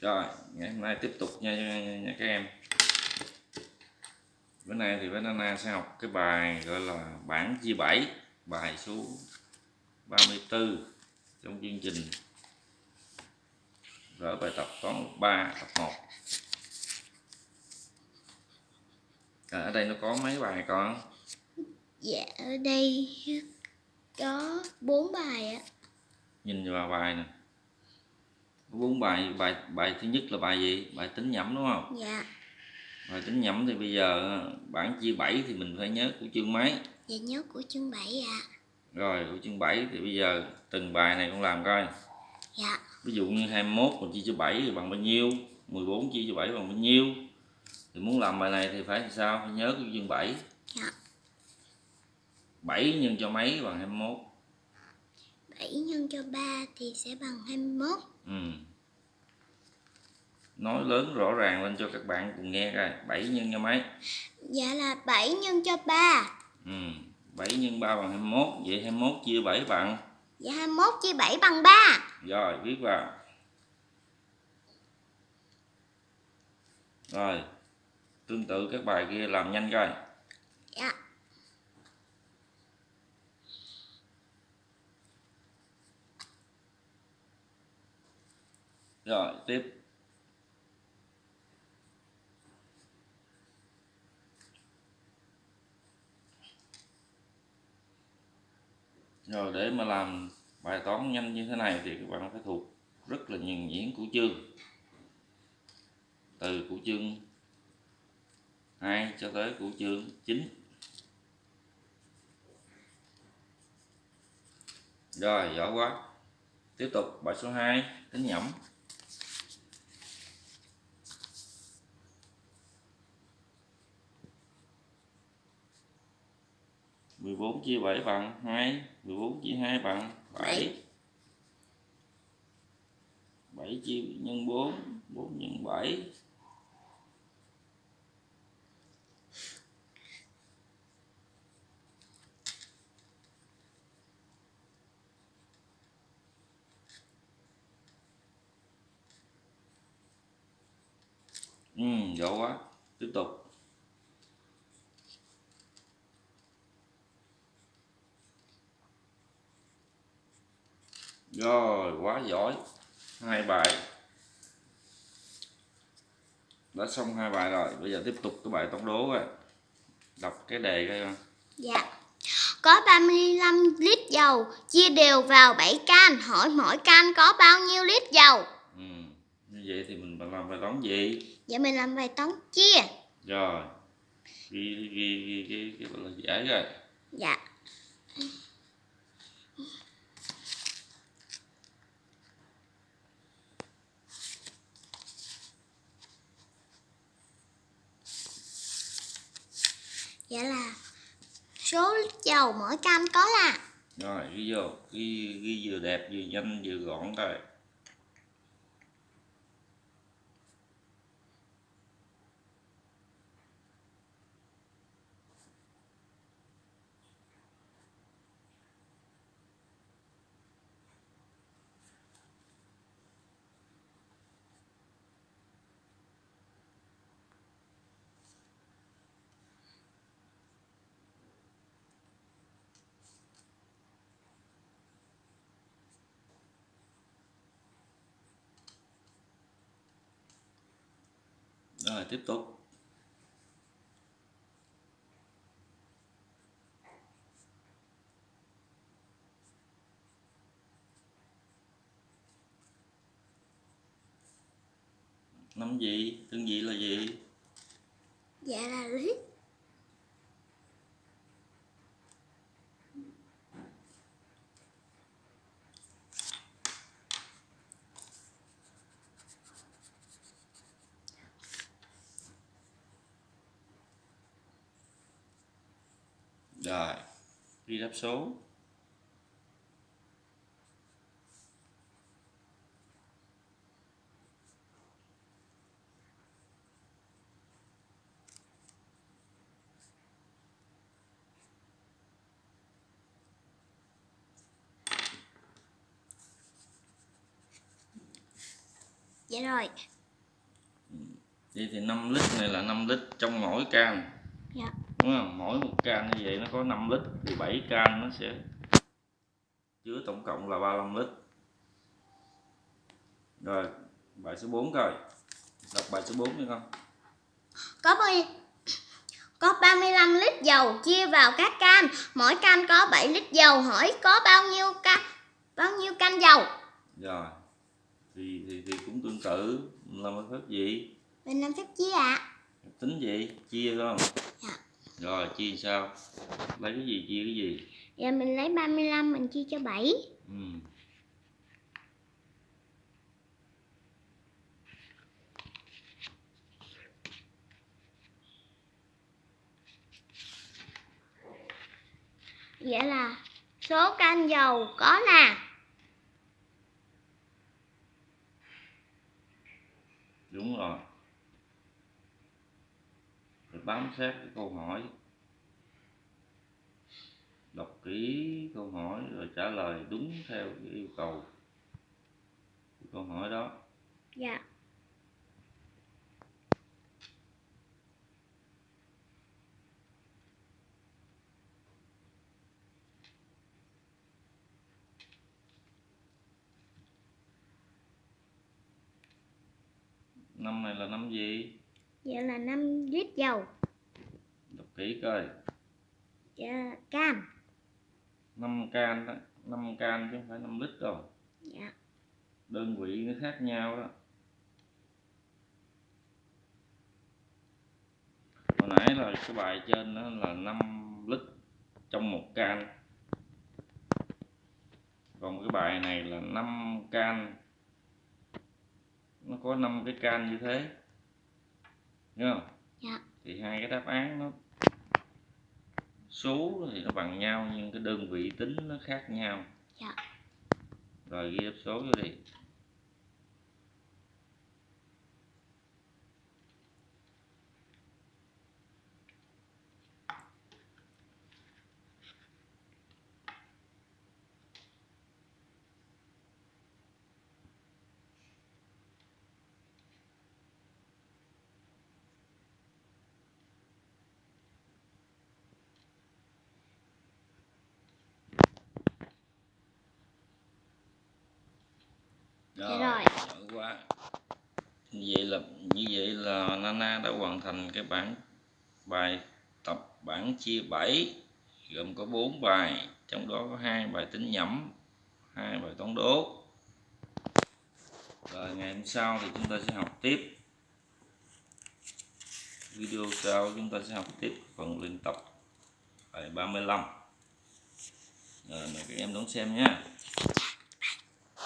rồi ngày hôm nay tiếp tục nha, nha, nha các em. Bữa nay thì bé Nana sẽ học cái bài gọi là bảng chia 7 bài số 34 trong chương trình. Gỡ bài tập toán 3 tập 1 à, ở đây nó có mấy bài con? Dạ ở đây có bốn bài ạ. nhìn vào bài nè bốn bài bài bài thứ nhất là bài gì? Bài tính nhẩm đúng không? Dạ. bài tính nhẩm thì bây giờ bảng chia 7 thì mình phải nhớ của chương mấy? Dạ nhớ của chương 7 ạ. rồi của chương 7 thì bây giờ từng bài này con làm coi. Dạ. ví dụ như 21 mình chia cho 7 thì bằng bao nhiêu? 14 chia cho 7 bằng bao nhiêu? Thì muốn làm bài này thì phải làm sao? Phải nhớ của chương 7 Dạ. 7 nhân cho mấy bằng 21 7 nhân cho 3 thì sẽ bằng 21. ừ. nói lớn rõ ràng lên cho các bạn cùng nghe coi 7 nhân cho mấy Dạ là 7 nhân cho 3. ừ. 7 nhân 3 bằng 21 vậy 21 chia 7 bằng Dạ 21 chia 7 bằng 3. rồi viết vào rồi tương tự các bài kia làm nhanh coi Dạ. rồi tiếp. Rồi, để mà làm bài toán nhanh như thế này thì các bạn phải thuộc rất là nhuần nhuyễn của chương. Từ của chương 2 cho tới của chương 9 rồi, giỏi quá. Tiếp tục, bài số 2 tính nhẩm. Mười bốn chia bảy bằng hai, mười bốn chia hai bằng bảy. Bảy chia nhân bốn bốn nhân bảy. Ừ giỏi quá. Tiếp tục. Rồi quá giỏi hai bài đã xong hai bài rồi bây giờ tiếp tục cái bài toán đố rồi đọc cái đề coi con Dạ. Có 35 lít dầu chia đều vào 7 can, hỏi mỗi can có bao nhiêu lít dầu? ừ. như vậy thì mình làm bài toán gì Dạ mình làm bài toán chia. rồi ghi ghi ghi cái gọi là giải rồi Dạ. Dạ là số dầu mỗi cam có là rồi, ghi vô, ghi ghi vừa đẹp, vừa nhanh, vừa gọn coi rồi tiếp tục. Năm gì tương vị là gì? Dạ là lít rồi. Ghi đáp số. Dạ rồi. Ừ. Vậy thì 5 lít này là 5 lít trong mỗi can. Dạ đúng không? Mỗi một can như vậy nó có 5 lít thì 7 can nó sẽ chứa tổng cộng là 35 lít. Rồi bài số 4 coi. Đọc bài số 4 đi con. Có bao có 35 lít dầu chia vào các can, mỗi can có 7 lít dầu, hỏi có bao nhiêu can bao nhiêu can dầu? rồi thì thì thì cũng tương tự. Làm phép gì? Mình làm phép chia ạ. tính gì? Chia không? Dạ. Rồi chia sao lấy cái gì chia cái gì Giờ mình lấy 35 mình chia cho 7. ừ. Vậy là số can dầu có là đúng rồi bám sát cái câu hỏi. Đọc kỹ câu hỏi rồi trả lời đúng theo cái yêu cầu của câu hỏi đó. Dạ. Năm này là năm gì vậy là 5 lít dầu. đọc kỹ coi Dạ, can. 5 can đó 5 can chứ không phải 5 lít đâu Dạ. đơn vị nó khác nhau đó hồi nãy là cái bài trên đó là 5 lít trong một can còn cái bài này là 5 can nó có 5 cái can như thế Thấy không? Dạ. thì hai cái đáp án nó số thì nó bằng nhau nhưng cái đơn vị tính nó khác nhau Dạ. rồi ghi đáp số vô đi Rồi. giỏi quá như vậy là như vậy là Nana đã hoàn thành cái bản bài tập bản chia 7 gồm có 4 bài trong đó có hai bài tính nhẩm hai bài toán đố. Rồi ngày hôm sau thì chúng ta sẽ học tiếp. Video sau chúng ta sẽ học tiếp phần luyện tập bài 35 rồi mời các em đón xem nhé